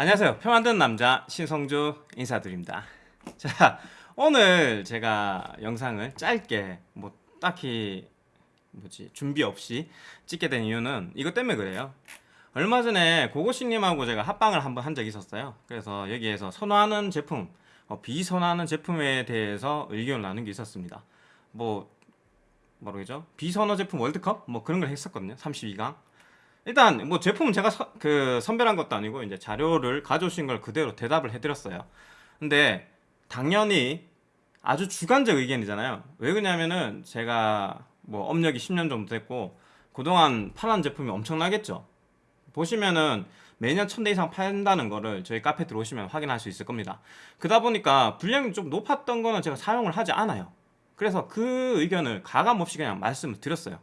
안녕하세요. 표 만드는 남자 신성주 인사드립니다. 자, 오늘 제가 영상을 짧게 뭐 딱히 뭐지 준비 없이 찍게 된 이유는 이것 때문에 그래요. 얼마 전에 고고씨님하고 제가 합방을 한번 한 적이 있었어요. 그래서 여기에서 선호하는 제품, 어, 비선호하는 제품에 대해서 의견을 나눈 게 있었습니다. 뭐 뭐라죠? 비선호 제품 월드컵 뭐 그런 걸 했었거든요. 32강. 일단 뭐 제품은 제가 서, 그 선별한 것도 아니고 이제 자료를 가져오신 걸 그대로 대답을 해드렸어요. 근데 당연히 아주 주관적 의견이잖아요. 왜 그러냐면은 제가 뭐 업력이 10년 정도 됐고 그동안 팔한 제품이 엄청나겠죠. 보시면은 매년 1000대 이상 판다는 거를 저희 카페 들어오시면 확인할 수 있을 겁니다. 그러다 보니까 분량이 좀 높았던 거는 제가 사용을 하지 않아요. 그래서 그 의견을 가감 없이 그냥 말씀을 드렸어요.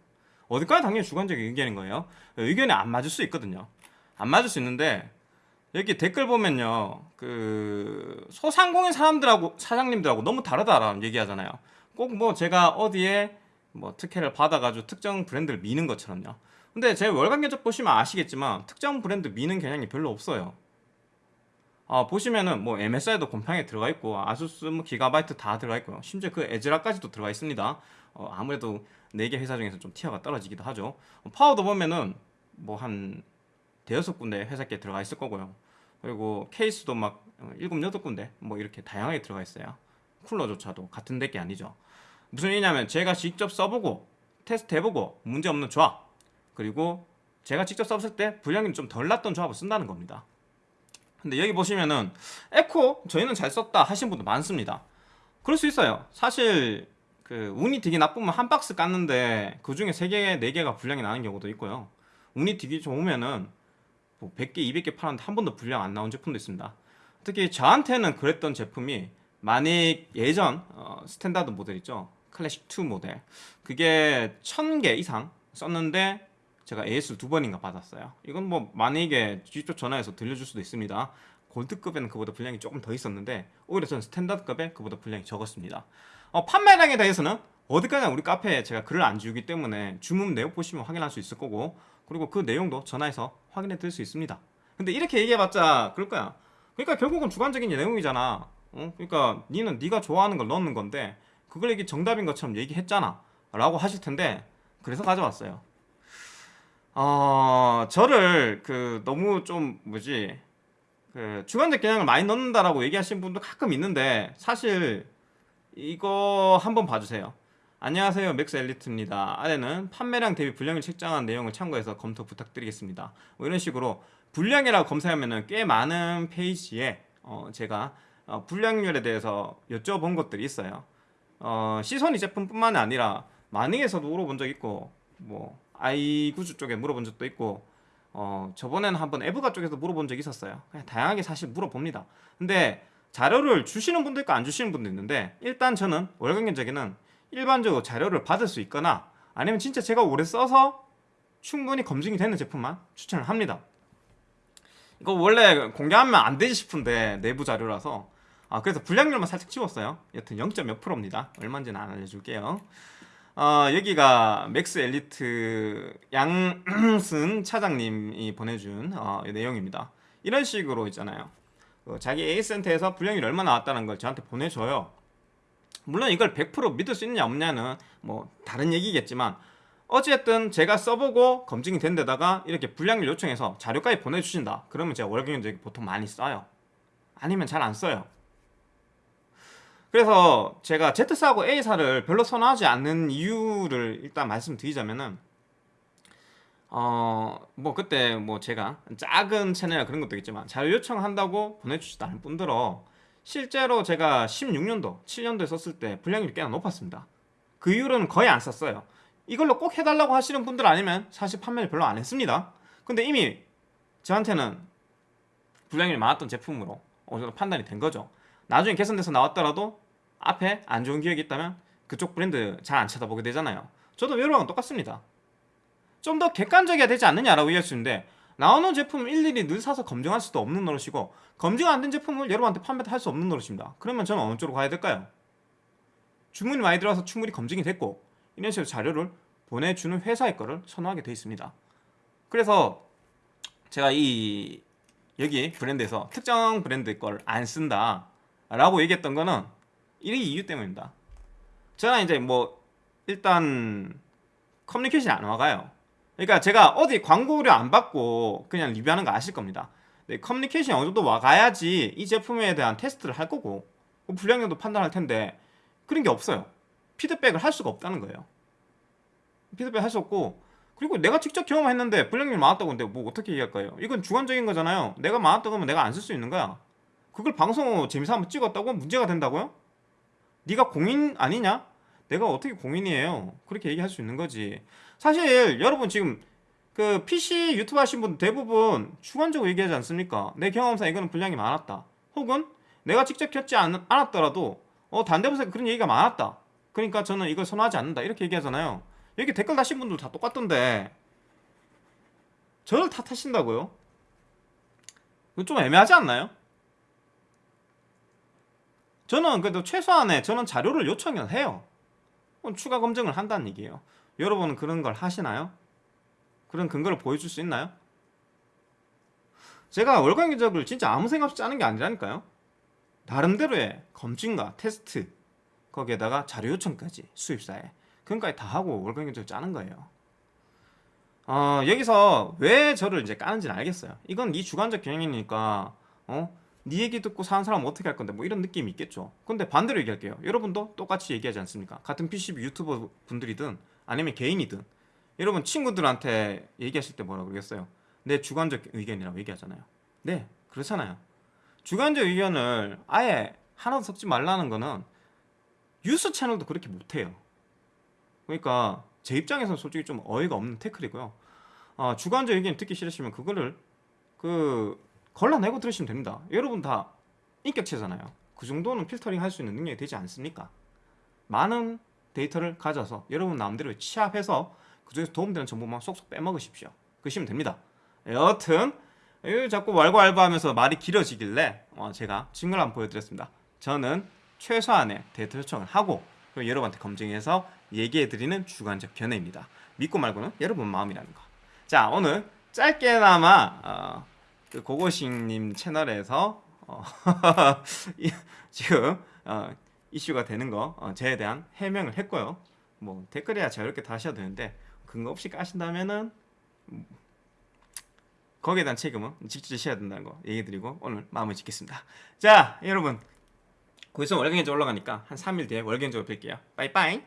어디까지 당연히 주관적인 의견인 거예요. 의견이 안 맞을 수 있거든요. 안 맞을 수 있는데 여기 댓글 보면요. 그 소상공인 사람들하고 사장님들하고 너무 다르다라는 얘기하잖아요. 꼭 뭐 제가 어디에 뭐 특혜를 받아가지고 특정 브랜드를 미는 것처럼요. 근데 제 월간 견적 보시면 아시겠지만 특정 브랜드 미는 경향이 별로 없어요. 아, 보시면은 뭐 MSI도 곰팡이에 들어가 있고 아수스 뭐 기가바이트 다 들어가 있고요. 심지어 그 에즈라까지도 들어가 있습니다. 어, 아무래도 4개 회사 중에서 좀 tier가 떨어지기도 하죠. 어, 파워도 보면은 뭐 한 대여섯 군데 회사 게 들어가 있을 거고요. 그리고 케이스도 막 7, 8군데 뭐 이렇게 다양하게 들어가 있어요. 쿨러조차도 같은 데 게 아니죠. 무슨 얘기냐면 제가 직접 써보고 테스트 해보고 문제없는 조합 그리고 제가 직접 써봤을 때 불량이 좀 덜 났던 조합을 쓴다는 겁니다. 근데 여기 보시면은 에코 저희는 잘 썼다 하신 분도 많습니다. 그럴 수 있어요. 사실 그 운이 되게 나쁘면 한 박스 깠는데 그 중에 3개, 4개가 불량이 나는 경우도 있고요. 운이 되게 좋으면은 뭐 100개, 200개 팔았는데 한 번도 불량 안 나온 제품도 있습니다. 특히 저한테는 그랬던 제품이 만약 예전 어, 스탠다드 모델 있죠. 클래식 2 모델. 그게 1000개 이상 썼는데 제가 AS를 두 번인가 받았어요. 이건 뭐 만약에 직접 전화해서 들려줄 수도 있습니다. 골드급에는 그보다 분량이 조금 더 있었는데 오히려 저는 스탠다드급에 그보다 분량이 적었습니다. 어, 판매량에 대해서는 어디까지나 우리 카페에 제가 글을 안 지우기 때문에 주문 내용 보시면 확인할 수 있을 거고 그리고 그 내용도 전화해서 확인해 드릴 수 있습니다. 근데 이렇게 얘기해봤자 그럴 거야. 그러니까 결국은 주관적인 내용이잖아. 어? 그러니까 니는 네가 좋아하는 걸 넣는 건데 그걸 얘기 정답인 것처럼 얘기했잖아. 라고 하실 텐데 그래서 가져왔어요. 어, 저를 그 너무 좀 뭐지 그 주관적 개념을 많이 넣는다라고 얘기하시는 분도 가끔 있는데 사실 이거 한번 봐주세요. 안녕하세요 맥스 엘리트입니다. 아래는 판매량 대비 불량을 책정한 내용을 참고해서 검토 부탁드리겠습니다. 뭐 이런 식으로 불량이라고 검사하면은 꽤 많은 페이지에 어, 제가 어, 불량률에 대해서 여쭤본 것들이 있어요. 어, 시소닉 제품뿐만 아니라 마닉에서도 물어본 적 있고 뭐 아이구주 쪽에 물어본 적도 있고 어 저번에는 한번 에브가 쪽에서 물어본 적이 있었어요. 그냥 다양하게 사실 물어봅니다. 근데 자료를 주시는 분도 있고 안 주시는 분도 있는데 일단 저는 월간 견적에는 일반적으로 자료를 받을 수 있거나 아니면 진짜 제가 오래 써서 충분히 검증이 되는 제품만 추천을 합니다. 이거 원래 공개하면 안 되지 싶은데 내부 자료라서 아 그래서 분량률만 살짝 치웠어요. 여튼 0. 몇 프로입니다. 얼마인지는 안 알려줄게요 어, 여기가 맥스 엘리트 양승 차장님이 보내준 어, 내용입니다. 이런 식으로 있잖아요. 어, 자기 AS센터에서 불량이 얼마 나왔다는 걸 저한테 보내줘요. 물론 이걸 100% 믿을 수 있느냐 없냐는 뭐 다른 얘기겠지만 어쨌든 제가 써보고 검증이 된 데다가 이렇게 불량을 요청해서 자료까지 보내주신다. 그러면 제가 월견적에 보통 많이 써요. 아니면 잘 안 써요. 그래서 제가 Z사하고 A사를 별로 선호하지 않는 이유를 일단 말씀드리자면은 어 뭐 그때 뭐 제가 작은 채널 그런 것도 있지만 자료 요청한다고 보내주시다는 분들어 실제로 제가 16년도 7년도에 썼을 때 분량률이 꽤나 높았습니다. 그 이후로는 거의 안 썼어요. 이걸로 꼭 해달라고 하시는 분들 아니면 사실 판매를 별로 안 했습니다. 근데 이미 저한테는 분량률이 많았던 제품으로 어느 정도 판단이 된 거죠 나중에 개선돼서 나왔더라도 앞에 안 좋은 기억이 있다면 그쪽 브랜드 잘 안 쳐다보게 되잖아요. 저도 외로왕은 똑같습니다. 좀 더 객관적이어야 되지 않느냐라고 이해할 수 있는데 나오는 제품을 일일이 늘 사서 검증할 수도 없는 노릇이고 검증 안 된 제품을 여러분한테 판매할 수 없는 노릇입니다. 그러면 저는 어느 쪽으로 가야 될까요? 주문이 많이 들어와서 충분히 검증이 됐고 이런 식으로 자료를 보내주는 회사의 거를 선호하게 되어 있습니다. 그래서 제가 이 여기 브랜드에서 특정 브랜드 걸 안 쓴다 라고 얘기했던 거는 이 이유 때문입니다. 저는 이제 뭐 일단 커뮤니케이션이 안 와가요. 그러니까 제가 어디 광고료 안 받고 그냥 리뷰하는 거 아실 겁니다. 네, 커뮤니케이션이 어느 정도 와가야지 이 제품에 대한 테스트를 할 거고 뭐 불량률도 판단할 텐데 그런 게 없어요. 피드백을 할 수가 없다는 거예요. 피드백 할 수 없고 그리고 내가 직접 경험했는데 불량률 많았다고 근데 뭐 어떻게 얘기할까요? 이건 주관적인 거잖아요. 내가 많았다고 하면 내가 안 쓸 수 있는 거야. 그걸 방송으로 재미삼아 찍었다고 문제가 된다고요? 네가 공인 아니냐? 내가 어떻게 공인이에요? 그렇게 얘기할 수 있는 거지. 사실 여러분 지금 그 PC 유튜브 하신 분 대부분 주관적으로 얘기하지 않습니까? 내 경험상 이거는 분량이 많았다. 혹은 내가 직접 겪지 않, 않았더라도 어 단대부에서 그런 얘기가 많았다. 그러니까 저는 이걸 선호하지 않는다. 이렇게 얘기하잖아요. 여기 댓글 다신 분들 다 똑같던데 저를 탓하신다고요? 좀 애매하지 않나요? 저는 그래도 최소한의 저는 자료를 요청을 해요. 추가 검증을 한다는 얘기예요. 여러분은 그런 걸 하시나요? 그런 근거를 보여줄 수 있나요? 제가 월간 견적을 진짜 아무 생각 없이 짜는 게 아니라니까요. 나름대로의 검증과 테스트 거기에다가 자료 요청까지 수입사에 그런까지 다 하고 월간 견적을 짜는 거예요. 어, 여기서 왜 저를 이제 까는지는 알겠어요. 이건 네 주관적 경영이니까 어? 네 얘기 듣고 사는 사람 은 어떻게 할 건데 뭐 이런 느낌이 있겠죠. 근데 반대로 얘기할게요. 여러분도 똑같이 얘기하지 않습니까? 같은 PCB 유튜버 분들이든 아니면 개인이든 여러분 친구들한테 얘기하실 때 뭐라 그러겠어요? 내 주관적 의견이라고 얘기하잖아요. 네, 그렇잖아요. 주관적 의견을 아예 하나도 섞지 말라는 거는 뉴스 채널도 그렇게 못해요. 그러니까 제 입장에서는 솔직히 좀 어이가 없는 태클이고요. 어, 주관적 의견 듣기 싫으시면 그거를 그 걸러내고 들으시면 됩니다. 여러분 다 인격체잖아요. 그 정도는 필터링 할 수 있는 능력이 되지 않습니까? 많은 데이터를 가져서 여러분 마음대로 취합해서 그중에서 도움되는 정보만 쏙쏙 빼먹으십시오. 그러시면 됩니다. 여튼 이 자꾸 왈가왈부하면서 말이 길어지길래 어, 제가 증거를 한번 보여드렸습니다. 저는 최소한의 데이터 요청을 하고 여러분한테 검증해서 얘기해드리는 주관적 견해입니다. 믿고 말고는 여러분 마음이라는 거. 자 오늘 짧게나마 어, 그 고고싱님 채널에서 어, 이- 지금 어, 이슈가 되는 거 어, 저에 대한 해명을 했고요. 뭐 댓글이야 자유롭게 다 하셔도 되는데 근거 없이 까신다면은 음, 거기에 대한 책임은 직접 지셔야 된다는 거 얘기 드리고 오늘 마무리 짓겠습니다. 자 여러분 거기서 월경제 올라가니까 한 3일 뒤에 월경제로 뵐게요. 빠이빠이.